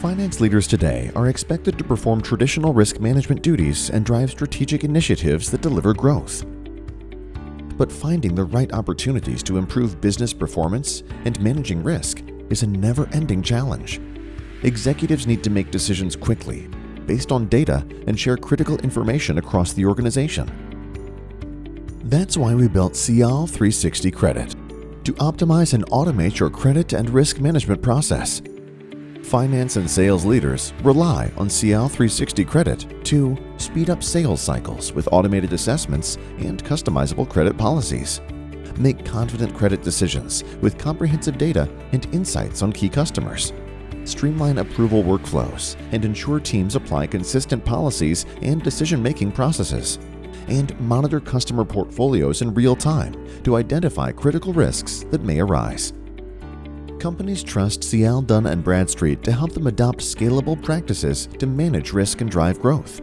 Finance leaders today are expected to perform traditional risk management duties and drive strategic initiatives that deliver growth. But finding the right opportunities to improve business performance and managing risk is a never-ending challenge. Executives need to make decisions quickly, based on data and share critical information across the organization. That's why we built Cial 360 Credit, to optimize and automate your credit and risk management process. Finance and sales leaders rely on Cial 360 Credit to speed up sales cycles with automated assessments and customizable credit policies. Make confident credit decisions with comprehensive data and insights on key customers. Streamline approval workflows and ensure teams apply consistent policies and decision-making processes and monitor customer portfolios in real time to identify critical risks that may arise. Companies trust Cial Dun & Bradstreet to help them adopt scalable practices to manage risk and drive growth.